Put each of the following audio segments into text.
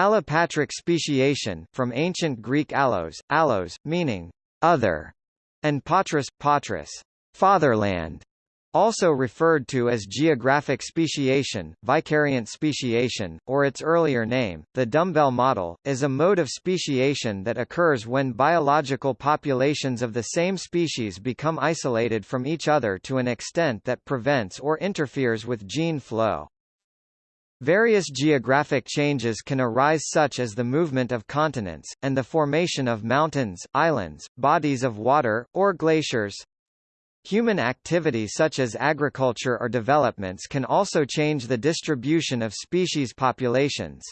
Allopatric speciation from ancient Greek allos, allos, meaning other, and patris, patris, fatherland, also referred to as geographic speciation, vicariant speciation, or its earlier name, the dumbbell model, is a mode of speciation that occurs when biological populations of the same species become isolated from each other to an extent that prevents or interferes with gene flow. Various geographic changes can arise such as the movement of continents, and the formation of mountains, islands, bodies of water, or glaciers. Human activity such as agriculture or developments can also change the distribution of species populations.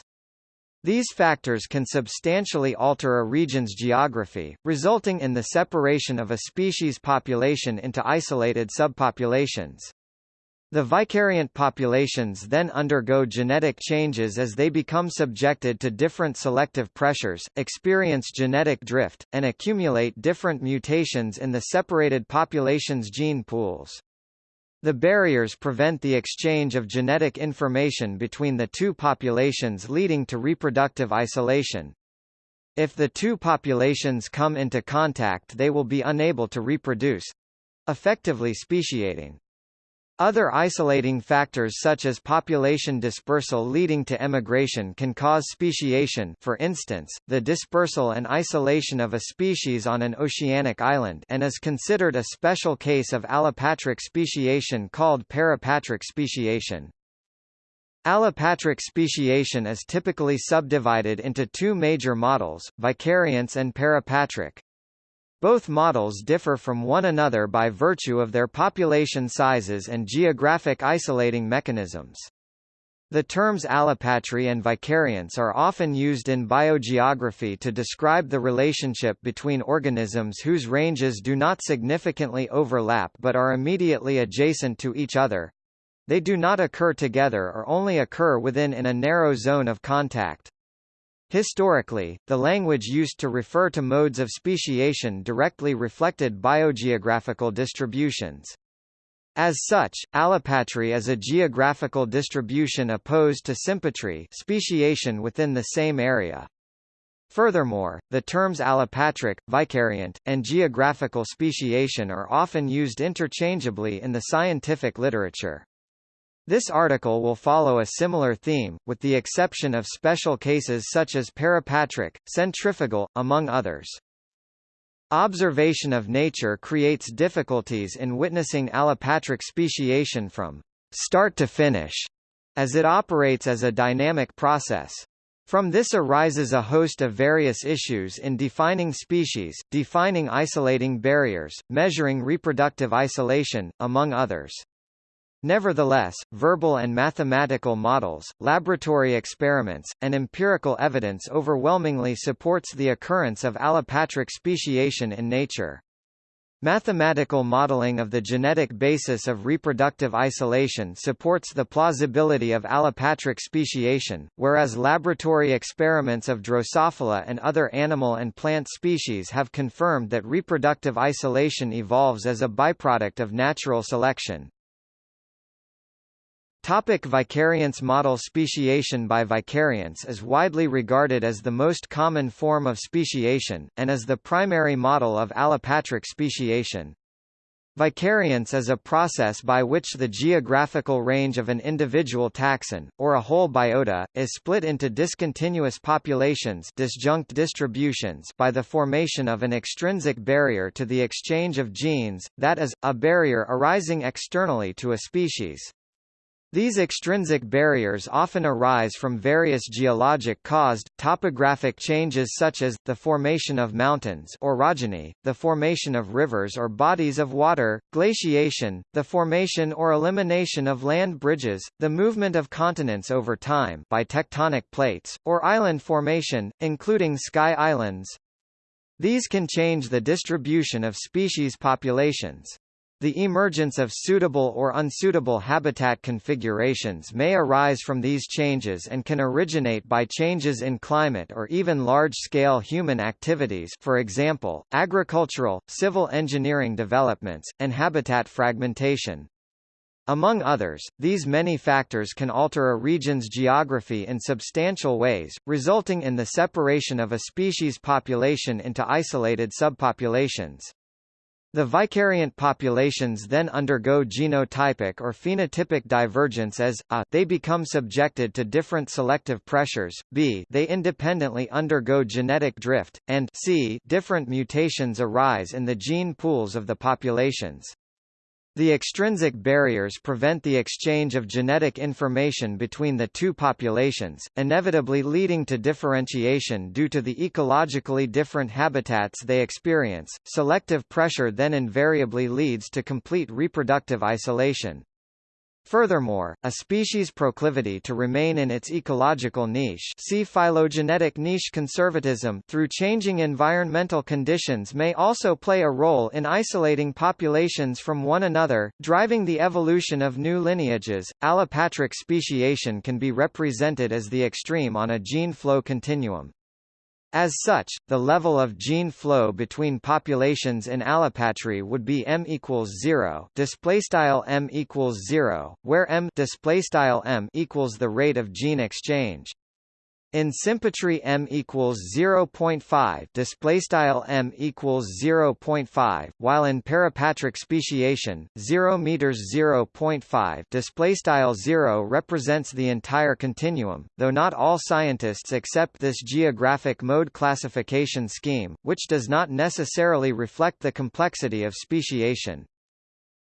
These factors can substantially alter a region's geography, resulting in the separation of a species population into isolated subpopulations. The vicariant populations then undergo genetic changes as they become subjected to different selective pressures, experience genetic drift, and accumulate different mutations in the separated population's gene pools. The barriers prevent the exchange of genetic information between the two populations leading to reproductive isolation. If the two populations come into contact they will be unable to reproduce—effectively speciating. Other isolating factors such as population dispersal leading to emigration can cause speciation for instance, the dispersal and isolation of a species on an oceanic island and is considered a special case of allopatric speciation called parapatric speciation. Allopatric speciation is typically subdivided into two major models, vicariance and parapatric. Both models differ from one another by virtue of their population sizes and geographic isolating mechanisms. The terms allopatry and vicariance are often used in biogeography to describe the relationship between organisms whose ranges do not significantly overlap but are immediately adjacent to each other. They do not occur together or only occur within in a narrow zone of contact. Historically, the language used to refer to modes of speciation directly reflected biogeographical distributions. As such, allopatry is a geographical distribution opposed to sympatry speciation within the same area. Furthermore, the terms allopatric, vicariant, and geographical speciation are often used interchangeably in the scientific literature. This article will follow a similar theme, with the exception of special cases such as parapatric, centrifugal, among others. Observation of nature creates difficulties in witnessing allopatric speciation from start to finish, as it operates as a dynamic process. From this arises a host of various issues in defining species, defining isolating barriers, measuring reproductive isolation, among others. Nevertheless, verbal and mathematical models, laboratory experiments, and empirical evidence overwhelmingly supports the occurrence of allopatric speciation in nature. Mathematical modeling of the genetic basis of reproductive isolation supports the plausibility of allopatric speciation, whereas laboratory experiments of Drosophila and other animal and plant species have confirmed that reproductive isolation evolves as a byproduct of natural selection. Topic vicariance Model speciation by vicariance is widely regarded as the most common form of speciation, and as the primary model of allopatric speciation. Vicariance is a process by which the geographical range of an individual taxon, or a whole biota, is split into discontinuous populations disjunct distributions by the formation of an extrinsic barrier to the exchange of genes, that is, a barrier arising externally to a species. These extrinsic barriers often arise from various geologic-caused, topographic changes such as, the formation of mountains orogeny, the formation of rivers or bodies of water, glaciation, the formation or elimination of land bridges, the movement of continents over time by tectonic plates, or island formation, including sky islands. These can change the distribution of species populations. The emergence of suitable or unsuitable habitat configurations may arise from these changes and can originate by changes in climate or even large-scale human activities for example, agricultural, civil engineering developments, and habitat fragmentation. Among others, these many factors can alter a region's geography in substantial ways, resulting in the separation of a species population into isolated subpopulations. The vicariant populations then undergo genotypic or phenotypic divergence as, a, they become subjected to different selective pressures, b they independently undergo genetic drift, and c different mutations arise in the gene pools of the populations. The extrinsic barriers prevent the exchange of genetic information between the two populations, inevitably leading to differentiation due to the ecologically different habitats they experience. Selective pressure then invariably leads to complete reproductive isolation. Furthermore, a species' proclivity to remain in its ecological niche see phylogenetic niche conservatism through changing environmental conditions may also play a role in isolating populations from one another, driving the evolution of new lineages. Allopatric speciation can be represented as the extreme on a gene flow continuum. As such, the level of gene flow between populations in allopatry would be m equals 0, display style m equals 0, where m display style m equals the rate of gene exchange. In sympatry m equals 0.5 display style m equals 0.5 while in parapatric speciation 0 meters 0.5 display style 0 represents the entire continuum though not all scientists accept this geographic mode classification scheme which does not necessarily reflect the complexity of speciation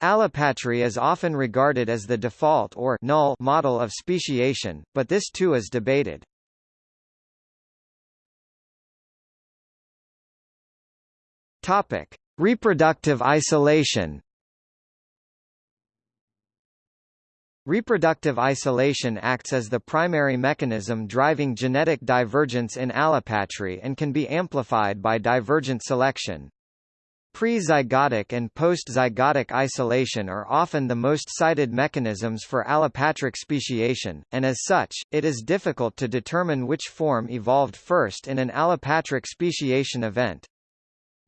Allopatry is often regarded as the default or null model of speciation, but this too is debated. Topic: Reproductive isolation. Reproductive isolation acts as the primary mechanism driving genetic divergence in allopatry and can be amplified by divergent selection. Pre-zygotic and post-zygotic isolation are often the most cited mechanisms for allopatric speciation, and as such, it is difficult to determine which form evolved first in an allopatric speciation event.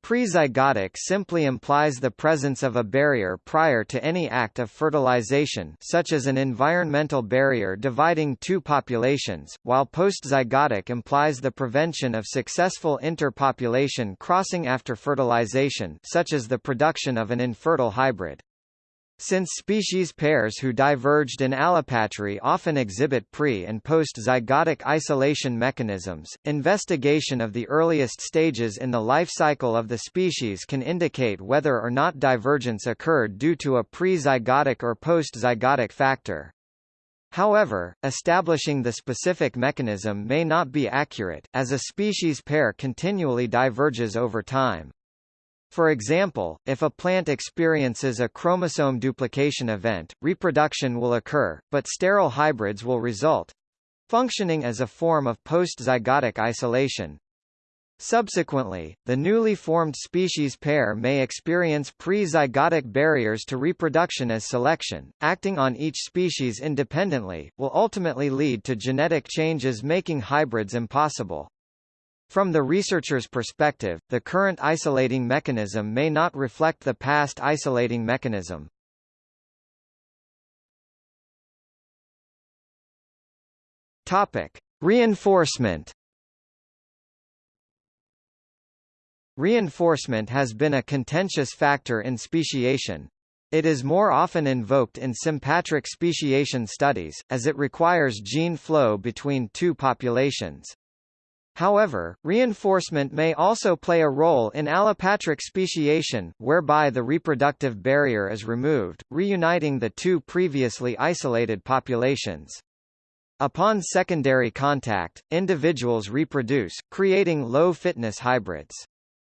Prezygotic simply implies the presence of a barrier prior to any act of fertilization such as an environmental barrier dividing two populations, while postzygotic implies the prevention of successful interpopulation crossing after fertilization such as the production of an infertile hybrid. Since species pairs who diverged in allopatry often exhibit pre- and post-zygotic isolation mechanisms, investigation of the earliest stages in the life cycle of the species can indicate whether or not divergence occurred due to a pre-zygotic or post-zygotic factor. However, establishing the specific mechanism may not be accurate, as a species pair continually diverges over time. For example, if a plant experiences a chromosome duplication event, reproduction will occur, but sterile hybrids will result functioning as a form of post-zygotic isolation. Subsequently, the newly formed species pair may experience pre-zygotic barriers to reproduction as selection, acting on each species independently, will ultimately lead to genetic changes making hybrids impossible. From the researcher's perspective, the current isolating mechanism may not reflect the past isolating mechanism. Topic: Reinforcement. Reinforcement has been a contentious factor in speciation. It is more often invoked in sympatric speciation studies, as it requires gene flow between two populations. However, reinforcement may also play a role in allopatric speciation, whereby the reproductive barrier is removed, reuniting the two previously isolated populations. Upon secondary contact, individuals reproduce, creating low-fitness hybrids.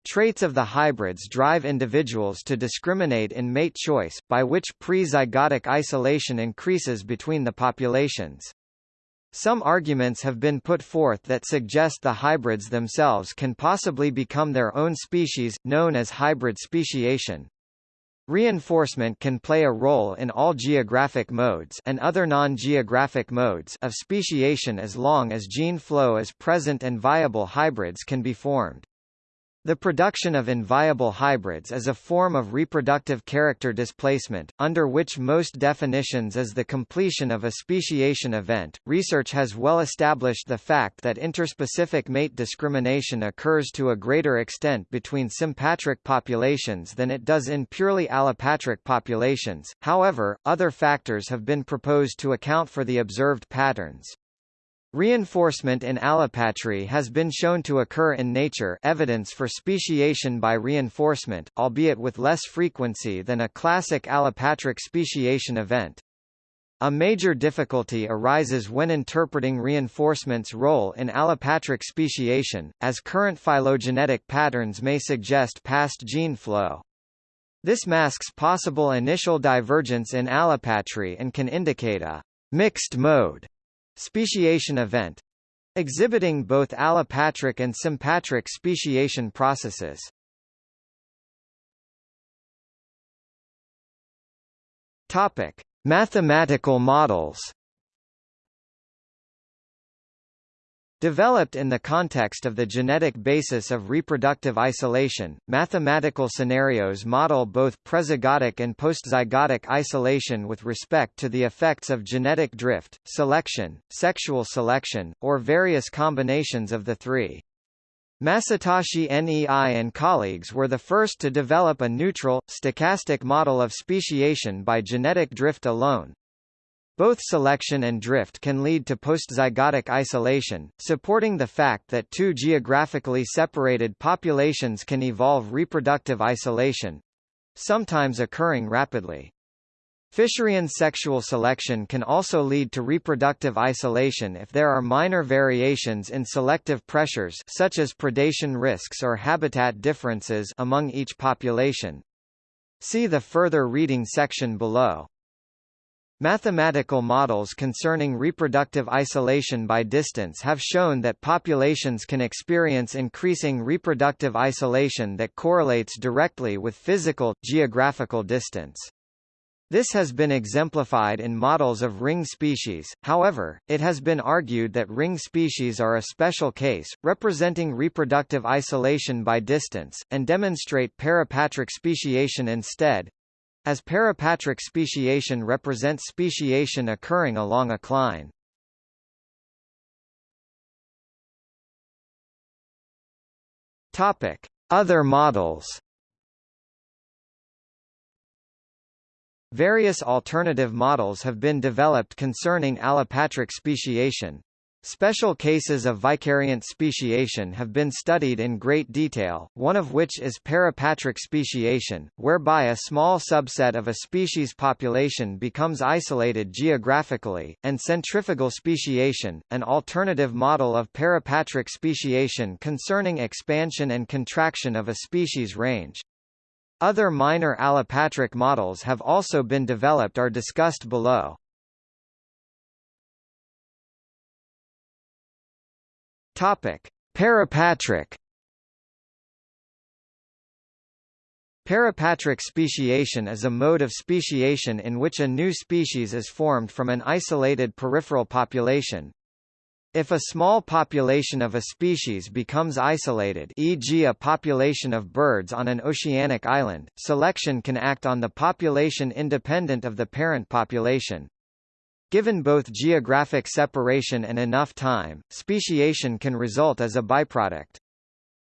Traits of the hybrids drive individuals to discriminate in mate choice, by which pre-zygotic isolation increases between the populations. Some arguments have been put forth that suggest the hybrids themselves can possibly become their own species, known as hybrid speciation. Reinforcement can play a role in all geographic modes and other non-geographic modes of speciation as long as gene flow is present and viable hybrids can be formed. The production of inviable hybrids is a form of reproductive character displacement, under which most definitions is the completion of a speciation event. Research has well established the fact that interspecific mate discrimination occurs to a greater extent between sympatric populations than it does in purely allopatric populations, however, other factors have been proposed to account for the observed patterns. Reinforcement in allopatry has been shown to occur in nature evidence for speciation by reinforcement, albeit with less frequency than a classic allopatric speciation event. A major difficulty arises when interpreting reinforcement's role in allopatric speciation, as current phylogenetic patterns may suggest past gene flow. This masks possible initial divergence in allopatry and can indicate a mixed mode Speciation event exhibiting both allopatric and sympatric speciation processes. Topic: Mathematical models. Developed in the context of the genetic basis of reproductive isolation, mathematical scenarios model both prezygotic and postzygotic isolation with respect to the effects of genetic drift, selection, sexual selection, or various combinations of the three. Masatoshi Nei and colleagues were the first to develop a neutral, stochastic model of speciation by genetic drift alone, both selection and drift can lead to postzygotic isolation, supporting the fact that two geographically separated populations can evolve reproductive isolation sometimes occurring rapidly. Fisherian sexual selection can also lead to reproductive isolation if there are minor variations in selective pressures such as predation risks or habitat differences among each population. See the further reading section below. Mathematical models concerning reproductive isolation by distance have shown that populations can experience increasing reproductive isolation that correlates directly with physical, geographical distance. This has been exemplified in models of ring species, however, it has been argued that ring species are a special case, representing reproductive isolation by distance, and demonstrate parapatric speciation instead, as parapatric speciation represents speciation occurring along a cline. Topic: Other models. Various alternative models have been developed concerning allopatric speciation. Special cases of vicariant speciation have been studied in great detail, one of which is parapatric speciation, whereby a small subset of a species population becomes isolated geographically, and centrifugal speciation, an alternative model of parapatric speciation concerning expansion and contraction of a species range. Other minor allopatric models have also been developed are discussed below. Topic: Parapatric Parapatric speciation is a mode of speciation in which a new species is formed from an isolated peripheral population. If a small population of a species becomes isolated e.g. a population of birds on an oceanic island, selection can act on the population independent of the parent population. Given both geographic separation and enough time, speciation can result as a byproduct.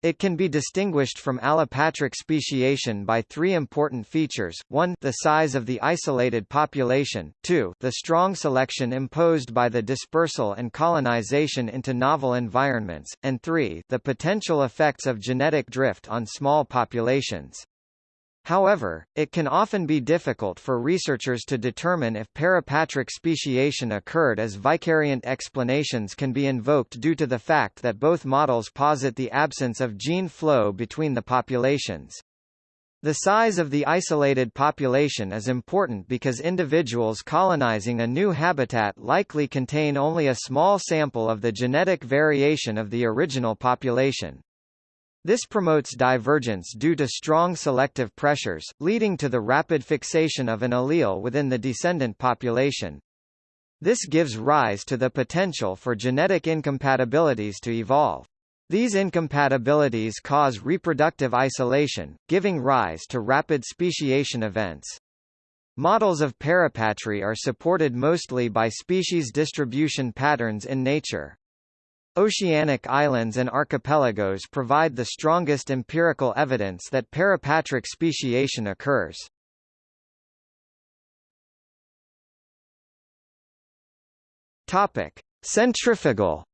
It can be distinguished from allopatric speciation by three important features, 1 the size of the isolated population, 2 the strong selection imposed by the dispersal and colonization into novel environments, and 3 the potential effects of genetic drift on small populations. However, it can often be difficult for researchers to determine if parapatric speciation occurred as vicariant explanations can be invoked due to the fact that both models posit the absence of gene flow between the populations. The size of the isolated population is important because individuals colonizing a new habitat likely contain only a small sample of the genetic variation of the original population. This promotes divergence due to strong selective pressures, leading to the rapid fixation of an allele within the descendant population. This gives rise to the potential for genetic incompatibilities to evolve. These incompatibilities cause reproductive isolation, giving rise to rapid speciation events. Models of parapatry are supported mostly by species distribution patterns in nature. Oceanic islands and archipelagos provide the strongest empirical evidence that parapatric speciation occurs. Topic: Centrifugal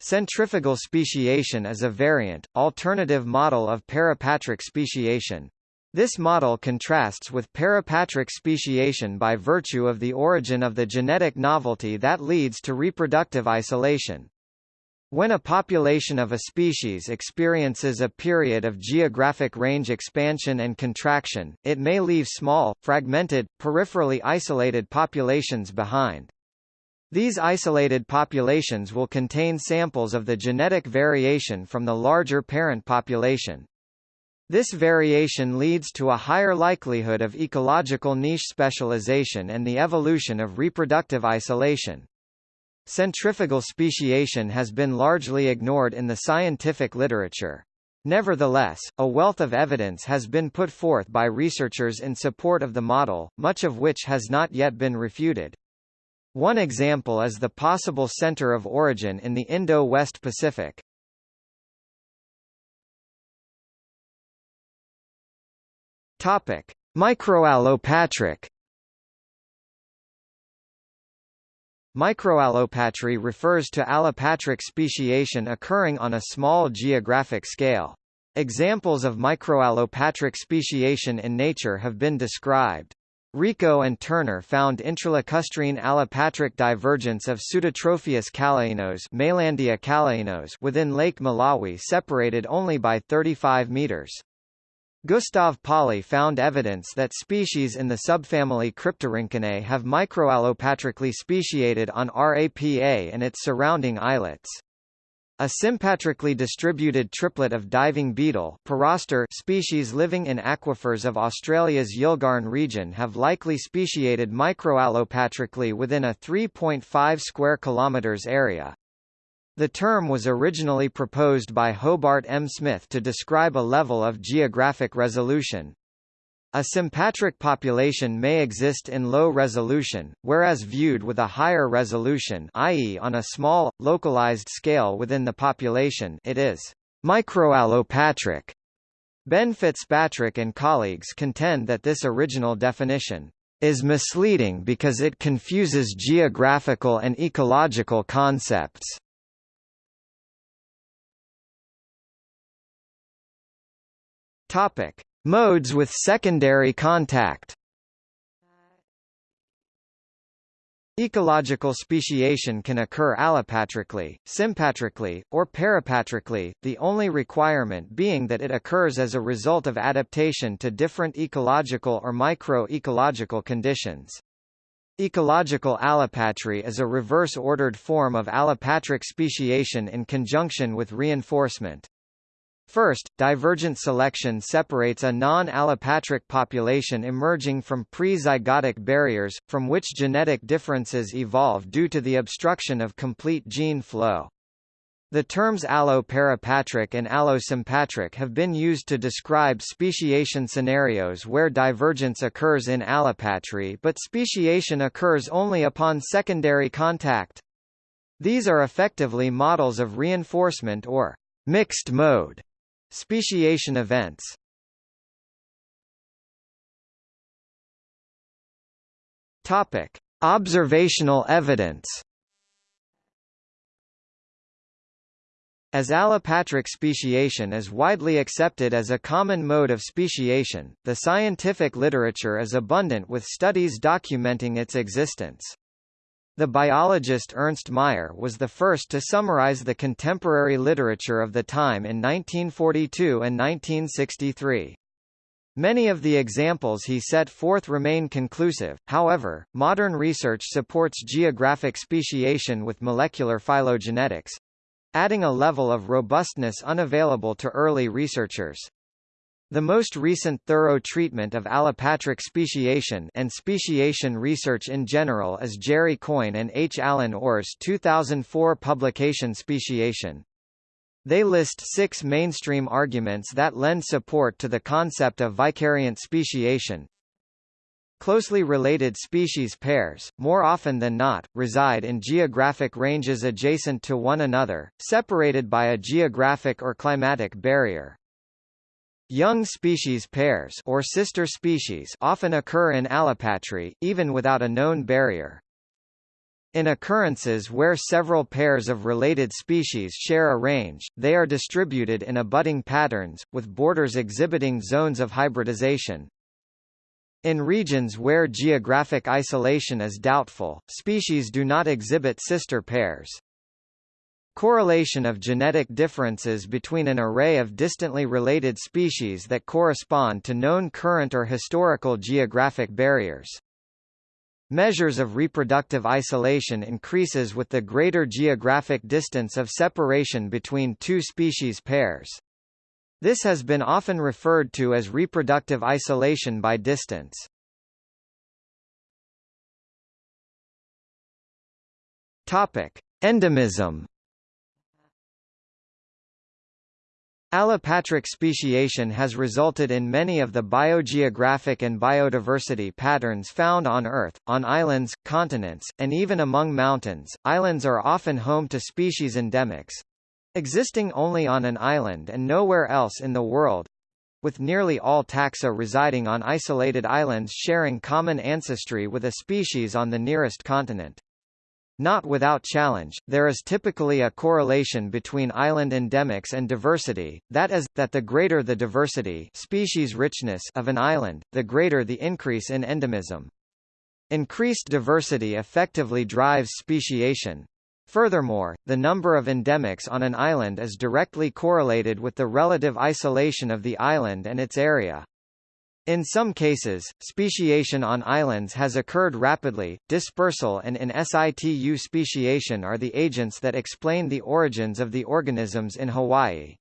Centrifugal speciation is a variant, alternative model of parapatric speciation. This model contrasts with parapatric speciation by virtue of the origin of the genetic novelty that leads to reproductive isolation. When a population of a species experiences a period of geographic range expansion and contraction, it may leave small, fragmented, peripherally isolated populations behind. These isolated populations will contain samples of the genetic variation from the larger parent population. This variation leads to a higher likelihood of ecological niche specialization and the evolution of reproductive isolation. Centrifugal speciation has been largely ignored in the scientific literature. Nevertheless, a wealth of evidence has been put forth by researchers in support of the model, much of which has not yet been refuted. One example is the possible center of origin in the Indo-West Pacific. Topic: Microallopatric. Microallopatry refers to allopatric speciation occurring on a small geographic scale. Examples of microallopatric speciation in nature have been described. Rico and Turner found intralacustrine allopatric divergence of Pseudotropheus callainos within Lake Malawi separated only by 35 meters. Gustav Paulay found evidence that species in the subfamily Cryptorhynchinae have microallopatrically speciated on RAPA and its surrounding islets. A sympatrically distributed triplet of diving beetle species living in aquifers of Australia's Yilgarn region have likely speciated microallopatrically within a 3.5 square kilometers area. The term was originally proposed by Hobart M. Smith to describe a level of geographic resolution. A sympatric population may exist in low resolution, whereas viewed with a higher resolution i.e. on a small, localized scale within the population it is microallopatric. Ben Fitzpatrick and colleagues contend that this original definition is misleading because it confuses geographical and ecological concepts. Topic: Modes with secondary contact. Ecological speciation can occur allopatrically, sympatrically, or parapatrically, the only requirement being that it occurs as a result of adaptation to different ecological or micro-ecological conditions. Ecological allopatry is a reverse-ordered form of allopatric speciation in conjunction with reinforcement. First, divergent selection separates a non-allopatric population emerging from pre-zygotic barriers, from which genetic differences evolve due to the obstruction of complete gene flow. The terms alloparapatric and allosympatric have been used to describe speciation scenarios where divergence occurs in allopatry but speciation occurs only upon secondary contact. These are effectively models of reinforcement or mixed mode Speciation events Topic: Observational evidence. As allopatric speciation is widely accepted as a common mode of speciation, the scientific literature is abundant with studies documenting its existence. The biologist Ernst Mayr was the first to summarize the contemporary literature of the time in 1942 and 1963. Many of the examples he set forth remain conclusive, however, modern research supports geographic speciation with molecular phylogenetics adding a level of robustness unavailable to early researchers. The most recent thorough treatment of allopatric speciation and speciation research in general is Jerry Coyne and H. Allen Orr's 2004 publication Speciation. They list six mainstream arguments that lend support to the concept of vicariant speciation. Closely related species pairs, more often than not, reside in geographic ranges adjacent to one another, separated by a geographic or climatic barrier. Young species pairs or sister species often occur in allopatry, even without a known barrier. In occurrences where several pairs of related species share a range, they are distributed in abutting patterns, with borders exhibiting zones of hybridization. In regions where geographic isolation is doubtful, species do not exhibit sister pairs. Correlation of genetic differences between an array of distantly related species that correspond to known current or historical geographic barriers. Measures of reproductive isolation increases with the greater geographic distance of separation between two species pairs. This has been often referred to as reproductive isolation by distance. Topic: Endemism Allopatric speciation has resulted in many of the biogeographic and biodiversity patterns found on Earth, on islands, continents, and even among mountains. Islands are often home to species endemics existing only on an island and nowhere else in the world with nearly all taxa residing on isolated islands sharing common ancestry with a species on the nearest continent. Not without challenge, there is typically a correlation between island endemics and diversity, that is, that the greater the diversity species richness of an island, the greater the increase in endemism. Increased diversity effectively drives speciation. Furthermore, the number of endemics on an island is directly correlated with the relative isolation of the island and its area. In some cases, speciation on islands has occurred rapidly. Dispersal and in situ speciation are the agents that explain the origins of the organisms in Hawaii.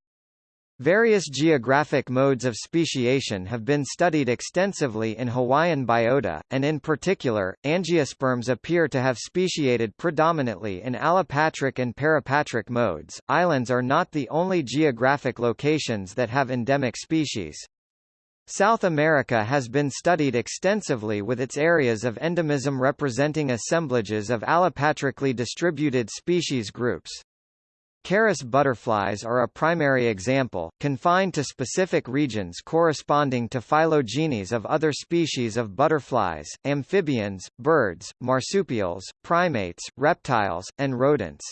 Various geographic modes of speciation have been studied extensively in Hawaiian biota, and in particular, angiosperms appear to have speciated predominantly in allopatric and parapatric modes. Islands are not the only geographic locations that have endemic species. South America has been studied extensively with its areas of endemism representing assemblages of allopatrically distributed species groups. Charis butterflies are a primary example, confined to specific regions corresponding to phylogenies of other species of butterflies, amphibians, birds, marsupials, primates, reptiles, and rodents.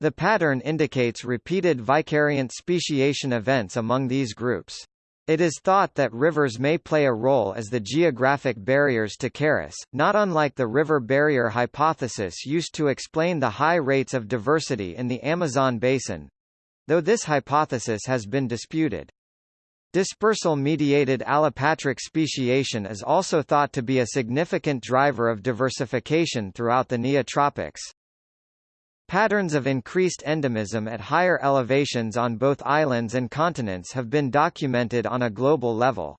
The pattern indicates repeated vicariant speciation events among these groups. It is thought that rivers may play a role as the geographic barriers to Charis, not unlike the river barrier hypothesis used to explain the high rates of diversity in the Amazon basin though this hypothesis has been disputed. Dispersal-mediated allopatric speciation is also thought to be a significant driver of diversification throughout the neotropics. Patterns of increased endemism at higher elevations on both islands and continents have been documented on a global level.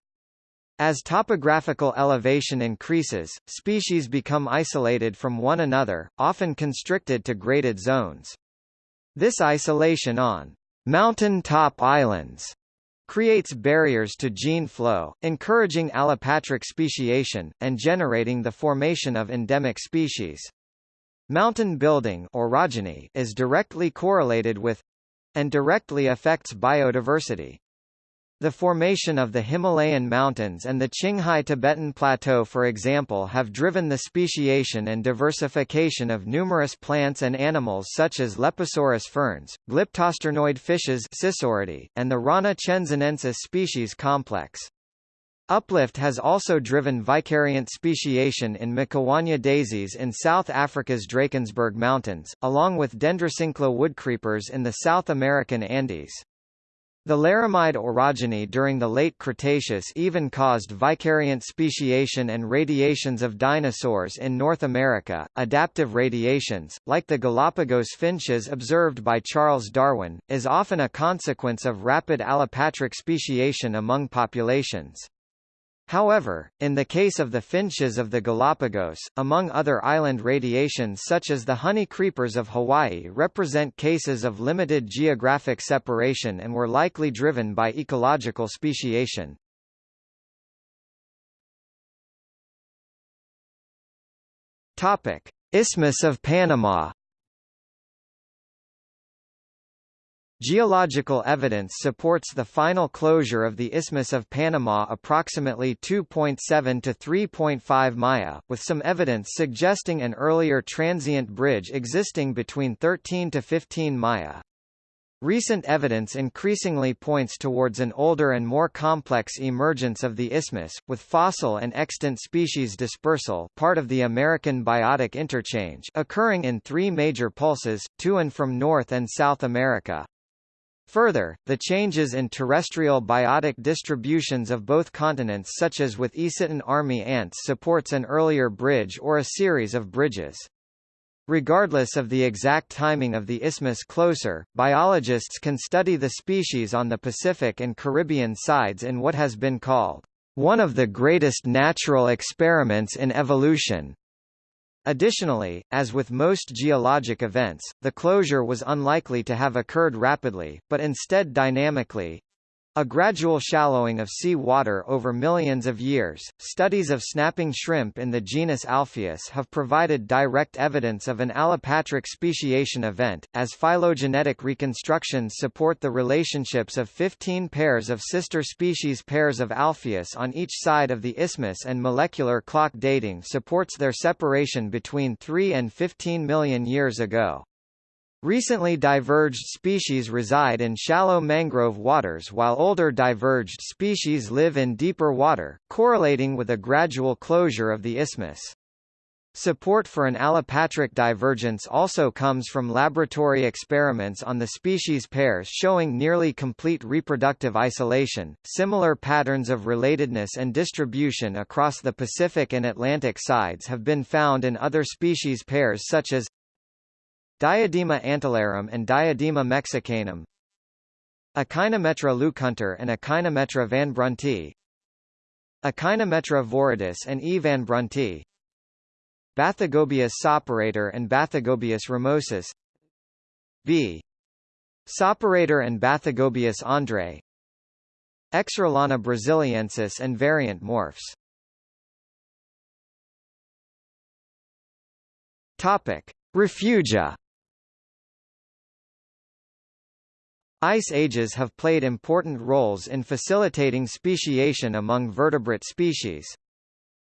As topographical elevation increases, species become isolated from one another, often constricted to graded zones. This isolation on mountain top islands creates barriers to gene flow, encouraging allopatric speciation, and generating the formation of endemic species. Mountain building orogeny is directly correlated with and directly affects biodiversity. The formation of the Himalayan mountains and the Qinghai Tibetan Plateau for example have driven the speciation and diversification of numerous plants and animals such as Lepisorus ferns, glyptosternoid fishes and the Rana chensinensis species complex. Uplift has also driven vicariant speciation in Macowania daisies in South Africa's Drakensberg Mountains, along with Dendrocincla woodcreepers in the South American Andes. The laramide orogeny during the late Cretaceous even caused vicariant speciation and radiations of dinosaurs in North America. Adaptive radiations, like the Galapagos finches observed by Charles Darwin, is often a consequence of rapid allopatric speciation among populations. However, in the case of the finches of the Galapagos, among other island radiations such as the honey creepers of Hawaii represent cases of limited geographic separation and were likely driven by ecological speciation. Isthmus of Panama Geological evidence supports the final closure of the Isthmus of Panama approximately 2.7 to 3.5 Maya, with some evidence suggesting an earlier transient bridge existing between 13 to 15 Maya. Recent evidence increasingly points towards an older and more complex emergence of the isthmus, with fossil and extant species dispersal part of the American biotic interchange occurring in three major pulses, to and from North and South America. Further, the changes in terrestrial biotic distributions of both continents such as with Eciton army ants supports an earlier bridge or a series of bridges. Regardless of the exact timing of the isthmus closer, biologists can study the species on the Pacific and Caribbean sides in what has been called one of the greatest natural experiments in evolution. Additionally, as with most geologic events, the closure was unlikely to have occurred rapidly, but instead dynamically, a gradual shallowing of sea water over millions of years. Studies of snapping shrimp in the genus Alpheus have provided direct evidence of an allopatric speciation event, as phylogenetic reconstructions support the relationships of 15 pairs of sister species pairs of Alpheus on each side of the isthmus and molecular clock dating supports their separation between 3 and 15 million years ago. Recently diverged species reside in shallow mangrove waters while older diverged species live in deeper water, correlating with a gradual closure of the isthmus. Support for an allopatric divergence also comes from laboratory experiments on the species pairs showing nearly complete reproductive isolation. Similar patterns of relatedness and distribution across the Pacific and Atlantic sides have been found in other species pairs such as Diadema antillarum and Diadema mexicanum. Echinometra lucunter and Echinometra vanbruntii Echinometra viridis and E. vanbruntii Bathygobius soporator and Bathygobius ramosus. V. Soperator and Bathygobius andre. Excirolana braziliensis and variant morphs. Topic. Refugia Ice ages have played important roles in facilitating speciation among vertebrate species.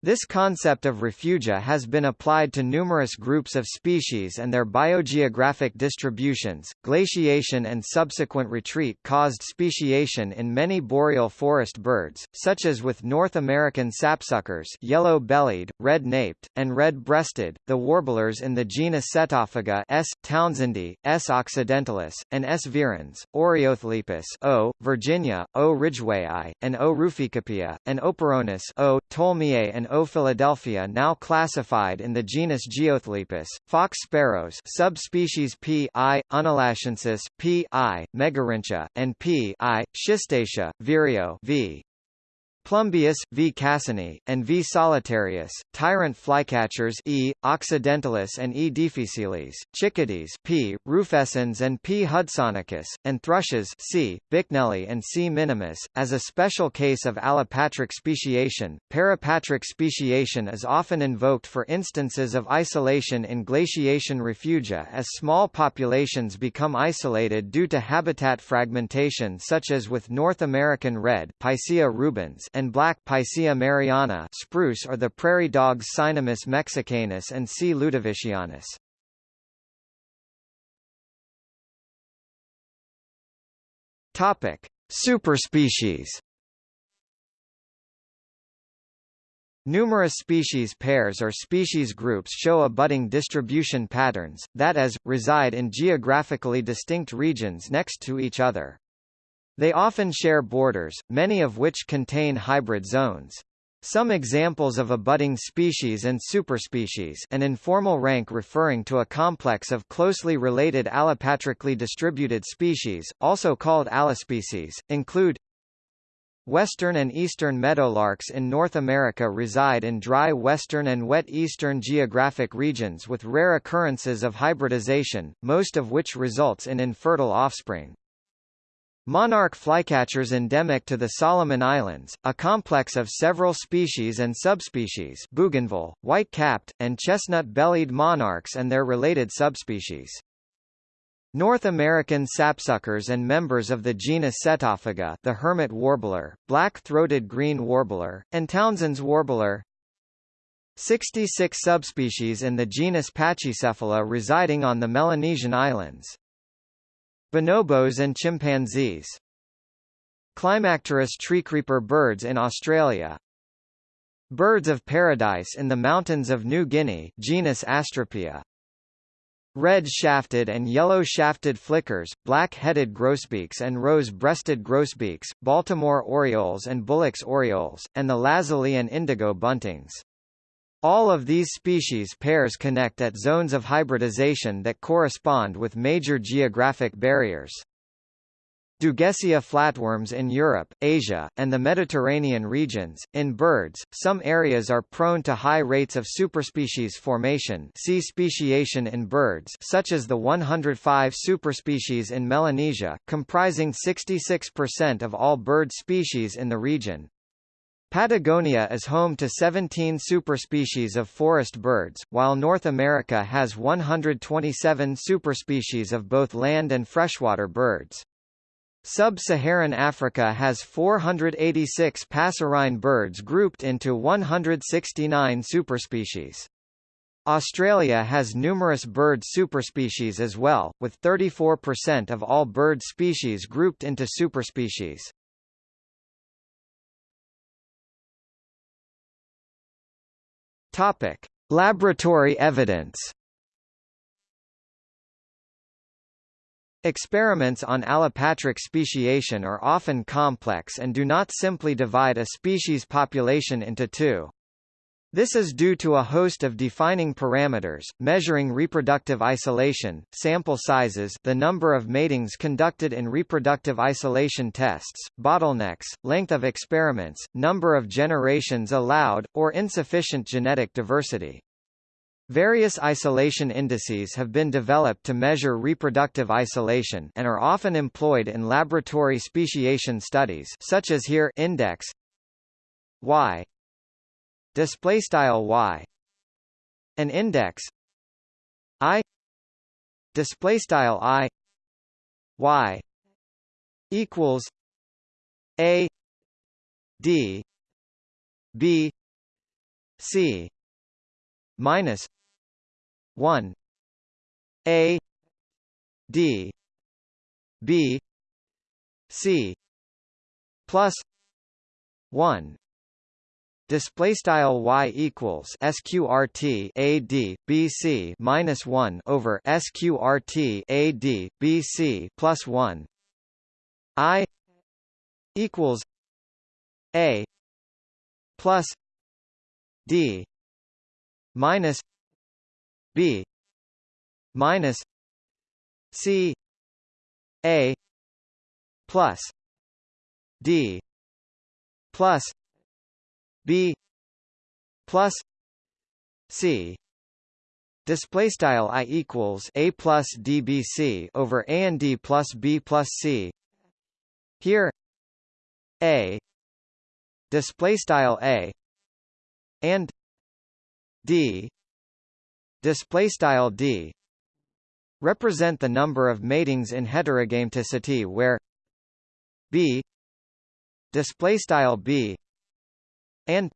This concept of refugia has been applied to numerous groups of species and their biogeographic distributions. Glaciation and subsequent retreat caused speciation in many boreal forest birds, such as with North American sapsuckers, yellow-bellied, red-naped, and red-breasted, the warblers in the genus Setophaga S. townsendi, S. occidentalis, and S. virens, Oreothlypis O. Virginia, O. ridgwayi, and O. ruficapia, and Oporornis O. tolmiae and O. Philadelphia now classified in the genus Geothlypis, fox sparrows subspecies P. I. unalaschensis, P. I. megarhyncha, and P. I. schistacea, vireo v. Plumbeus, V. cassini, and V. solitarius, tyrant flycatchers E. occidentalis and E. difficilis, chickadees P. rufescens and P. hudsonicus, and thrushes C. bicknelli and C. minimus. As a special case of allopatric speciation, parapatric speciation is often invoked for instances of isolation in glaciation refugia as small populations become isolated due to habitat fragmentation such as with North American red Picea rubens and black Picea mariana spruce are the prairie dogs Cynomys mexicanus and C. ludovicianus. Topic: Superspecies. Numerous species pairs or species groups show abutting distribution patterns, that is, reside in geographically distinct regions next to each other. They often share borders, many of which contain hybrid zones. Some examples of a budding species and superspecies an informal rank referring to a complex of closely related allopatrically distributed species, also called allospecies, include Western and eastern meadowlarks in North America reside in dry western and wet eastern geographic regions with rare occurrences of hybridization, most of which results in infertile offspring. Monarch flycatchers endemic to the Solomon Islands, a complex of several species and subspecies bougainville, white-capped, and chestnut-bellied monarchs and their related subspecies. North American sapsuckers and members of the genus Setophaga the hermit warbler, black-throated green warbler, and Townsend's warbler 66 subspecies in the genus Pachycephala residing on the Melanesian Islands. Bonobos and chimpanzees. Climacteris treecreeper birds in Australia. Birds of paradise in the mountains of New Guinea genus Astrapia. Red-shafted and yellow-shafted flickers, black-headed grosbeaks and rose-breasted grosbeaks, Baltimore orioles and Bullock's orioles, and the lazuli and indigo buntings. All of these species pairs connect at zones of hybridization that correspond with major geographic barriers. Dugesia flatworms in Europe, Asia, and the Mediterranean regions. In birds, some areas are prone to high rates of superspecies formation see speciation in birds such as the 105 superspecies in Melanesia, comprising 66% of all bird species in the region. Patagonia is home to 17 superspecies of forest birds, while North America has 127 superspecies of both land and freshwater birds. Sub-Saharan Africa has 486 passerine birds grouped into 169 superspecies. Australia has numerous bird superspecies as well, with 34% of all bird species grouped into superspecies. Topic: Laboratory evidence. Experiments on allopatric speciation are often complex and do not simply divide a species population into two. This is due to a host of defining parameters, measuring reproductive isolation, sample sizes the number of matings conducted in reproductive isolation tests, bottlenecks, length of experiments, number of generations allowed, or insufficient genetic diversity. Various isolation indices have been developed to measure reproductive isolation and are often employed in laboratory speciation studies such as here index y display style y. An index. I. Display style i. Y. Equals. A. D. B. C. Minus. 1 a. D. B. C. Plus. 1 Display style y equals sqrt a d b c minus one over sqrt a d b c plus one. I equals a plus d minus b minus c a plus d plus b plus c. Display style i equals a plus dbc over a and d plus b plus c. Here a. Display style a and d. Display style d. Represent the number of matings in heterogameticity where b. Display style b and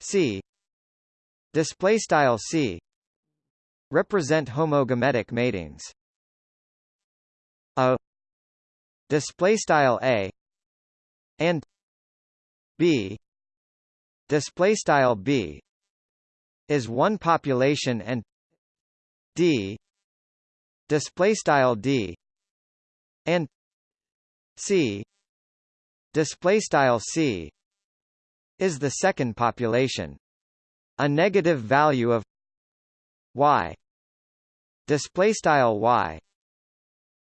c. Display style c. Represent homogametic matings. A. Display style a. And b. Display style b is one population and d. Display style d and c. Display style c is the second population. A negative value of y display style y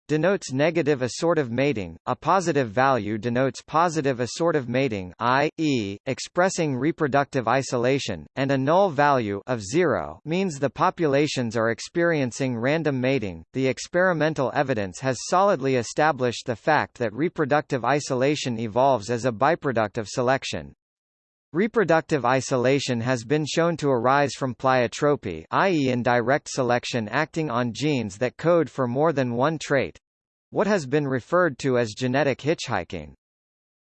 denotes negative assortive mating, a positive value denotes positive assortive mating i.e., expressing reproductive isolation, and a null value of zero means the populations are experiencing random mating. The experimental evidence has solidly established the fact that reproductive isolation evolves as a byproduct of selection. Reproductive isolation has been shown to arise from pleiotropy i.e. indirect selection acting on genes that code for more than one trait—what has been referred to as genetic hitchhiking.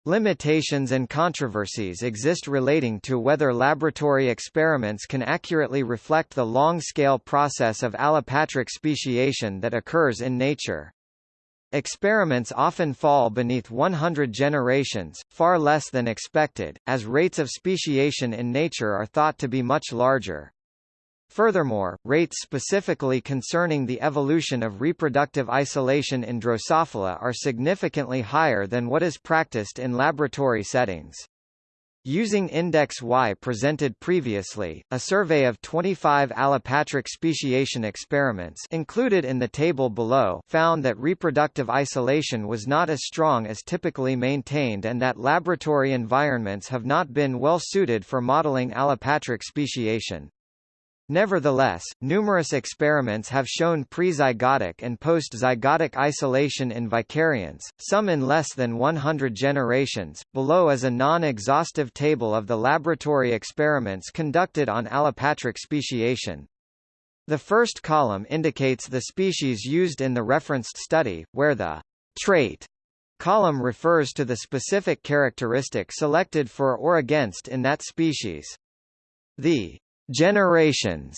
Limitations and controversies exist relating to whether laboratory experiments can accurately reflect the long-scale process of allopatric speciation that occurs in nature. Experiments often fall beneath 100 generations, far less than expected, as rates of speciation in nature are thought to be much larger. Furthermore, rates specifically concerning the evolution of reproductive isolation in Drosophila are significantly higher than what is practiced in laboratory settings. Using Index Y presented previously, a survey of 25 allopatric speciation experiments included in the table below found that reproductive isolation was not as strong as typically maintained and that laboratory environments have not been well suited for modeling allopatric speciation. Nevertheless, numerous experiments have shown prezygotic and post-zygotic isolation in vicariants, some in less than 100 generations. Below is a non-exhaustive table of the laboratory experiments conducted on allopatric speciation. The first column indicates the species used in the referenced study, where the trait column refers to the specific characteristic selected for or against in that species. The Generations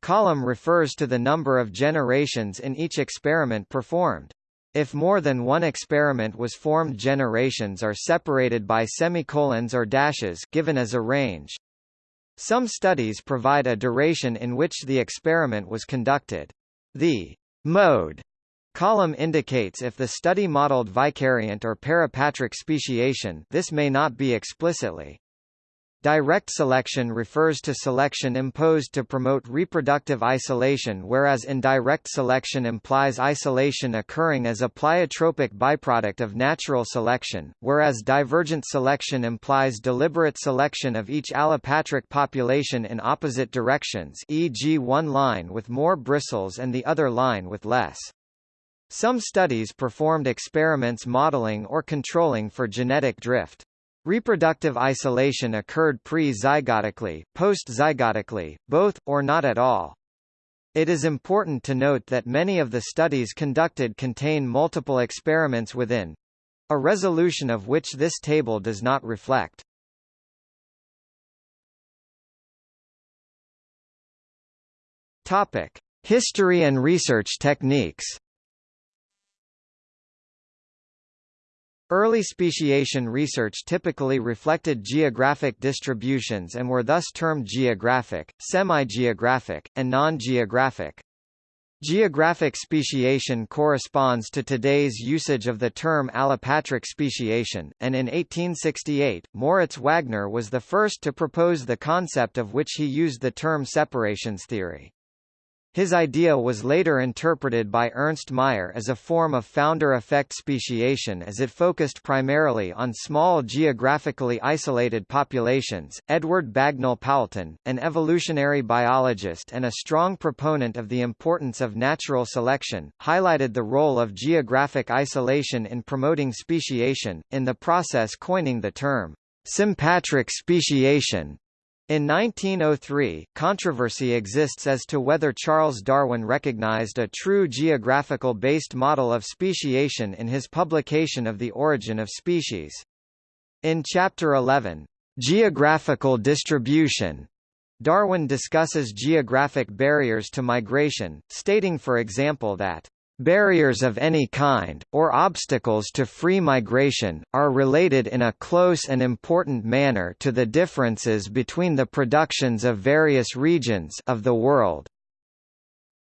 column refers to the number of generations in each experiment performed. If more than one experiment was formed generations are separated by semicolons or dashes given as a range. Some studies provide a duration in which the experiment was conducted. The mode column indicates if the study modeled vicariant or parapatric speciation this may not be explicitly. Direct selection refers to selection imposed to promote reproductive isolation whereas indirect selection implies isolation occurring as a pleiotropic byproduct of natural selection, whereas divergent selection implies deliberate selection of each allopatric population in opposite directions e.g. one line with more bristles and the other line with less. Some studies performed experiments modeling or controlling for genetic drift. Reproductive isolation occurred pre-zygotically, post-zygotically, both, or not at all. It is important to note that many of the studies conducted contain multiple experiments within a resolution of which this table does not reflect. Topic: History and research techniques. Early speciation research typically reflected geographic distributions and were thus termed geographic, semi-geographic, and non-geographic. Geographic speciation corresponds to today's usage of the term allopatric speciation, and in 1868, Moritz Wagner was the first to propose the concept of which he used the term separations theory. His idea was later interpreted by Ernst Mayr as a form of founder effect speciation as it focused primarily on small geographically isolated populations. Edward Bagnall Poulton, an evolutionary biologist and a strong proponent of the importance of natural selection, highlighted the role of geographic isolation in promoting speciation, in the process coining the term sympatric speciation. In 1903, controversy exists as to whether Charles Darwin recognized a true geographical-based model of speciation in his publication of The Origin of Species. In Chapter 11, Geographical Distribution, Darwin discusses geographic barriers to migration, stating for example that Barriers of any kind, or obstacles to free migration, are related in a close and important manner to the differences between the productions of various regions of the world.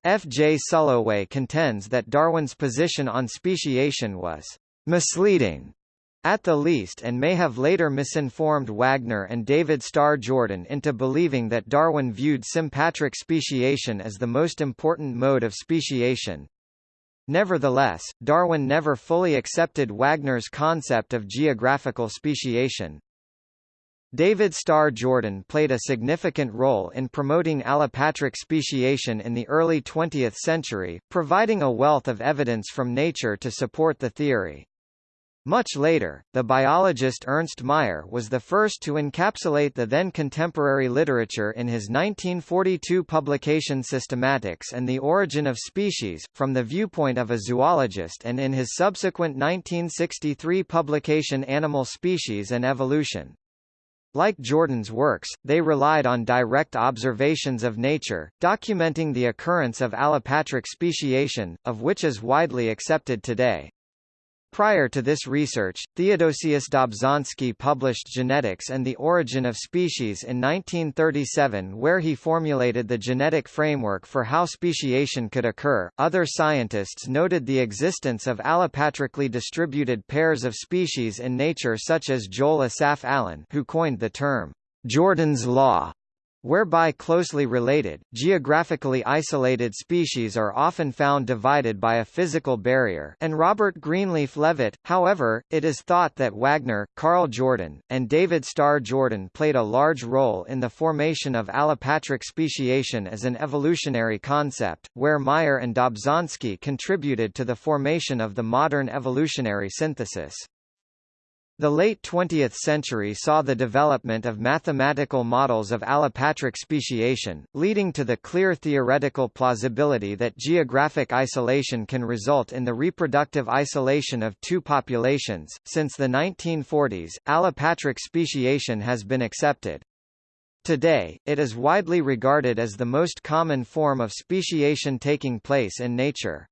F. J. Sulloway contends that Darwin's position on speciation was misleading at the least and may have later misinformed Wagner and David Starr Jordan into believing that Darwin viewed sympatric speciation as the most important mode of speciation. Nevertheless, Darwin never fully accepted Wagner's concept of geographical speciation. David Starr Jordan played a significant role in promoting allopatric speciation in the early 20th century, providing a wealth of evidence from nature to support the theory. Much later, the biologist Ernst Mayr was the first to encapsulate the then contemporary literature in his 1942 publication Systematics and the Origin of Species, from the viewpoint of a zoologist and in his subsequent 1963 publication Animal Species and Evolution. Like Jordan's works, they relied on direct observations of nature, documenting the occurrence of allopatric speciation, of which is widely accepted today. Prior to this research, Theodosius Dobzhansky published Genetics and the Origin of Species in 1937, where he formulated the genetic framework for how speciation could occur. Other scientists noted the existence of allopatrically distributed pairs of species in nature, such as Joel Asaph Allen, who coined the term Jordan's law whereby closely related, geographically isolated species are often found divided by a physical barrier and Robert Greenleaf Leavitt. However, it is thought that Wagner, Karl Jordan, and David Starr Jordan played a large role in the formation of allopatric speciation as an evolutionary concept, where Mayr and Dobzhansky contributed to the formation of the modern evolutionary synthesis. The late 20th century saw the development of mathematical models of allopatric speciation, leading to the clear theoretical plausibility that geographic isolation can result in the reproductive isolation of two populations. Since the 1940s, allopatric speciation has been accepted. Today, it is widely regarded as the most common form of speciation taking place in nature.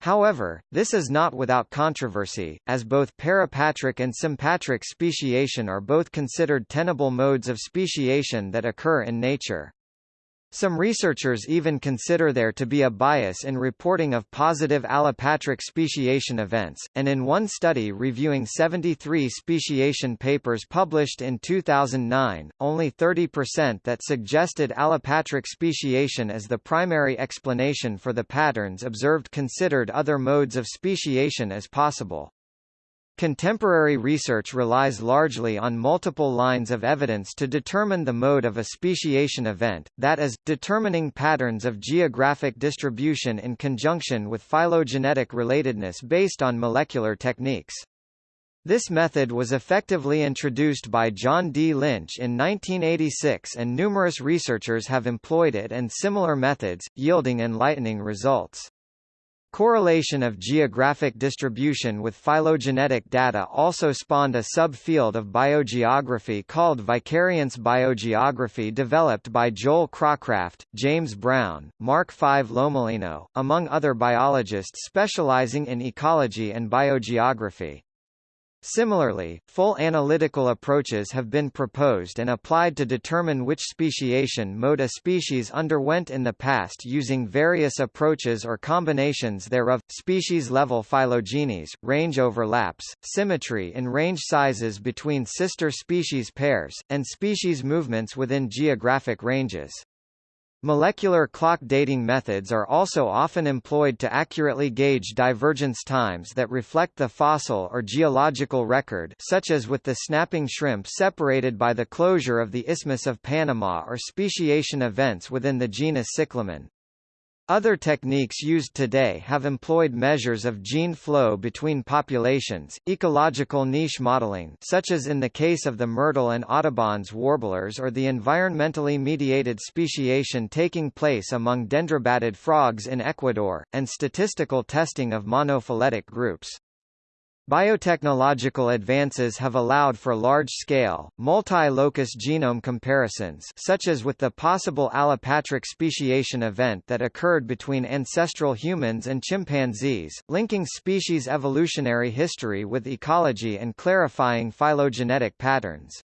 However, this is not without controversy, as both parapatric and sympatric speciation are both considered tenable modes of speciation that occur in nature. Some researchers even consider there to be a bias in reporting of positive allopatric speciation events, and in one study reviewing 73 speciation papers published in 2009, only 30% that suggested allopatric speciation as the primary explanation for the patterns observed considered other modes of speciation as possible. Contemporary research relies largely on multiple lines of evidence to determine the mode of a speciation event, that is, determining patterns of geographic distribution in conjunction with phylogenetic relatedness based on molecular techniques. This method was effectively introduced by John D. Lynch in 1986 and numerous researchers have employed it and similar methods, yielding enlightening results. Correlation of geographic distribution with phylogenetic data also spawned a subfield of biogeography called vicariance biogeography developed by Joel Cracraft, James Brown, Mark V. Lomolino, among other biologists specializing in ecology and biogeography. Similarly, full analytical approaches have been proposed and applied to determine which speciation mode a species underwent in the past using various approaches or combinations thereof, species-level phylogenies, range overlaps, symmetry in range sizes between sister species pairs, and species movements within geographic ranges. Molecular clock dating methods are also often employed to accurately gauge divergence times that reflect the fossil or geological record such as with the snapping shrimp separated by the closure of the Isthmus of Panama or speciation events within the genus Cyclamen. Other techniques used today have employed measures of gene flow between populations, ecological niche modeling such as in the case of the myrtle and Audubon's warblers or the environmentally mediated speciation taking place among dendrobatid frogs in Ecuador, and statistical testing of monophyletic groups. Biotechnological advances have allowed for large-scale, multi-locus genome comparisons such as with the possible allopatric speciation event that occurred between ancestral humans and chimpanzees, linking species evolutionary history with ecology and clarifying phylogenetic patterns.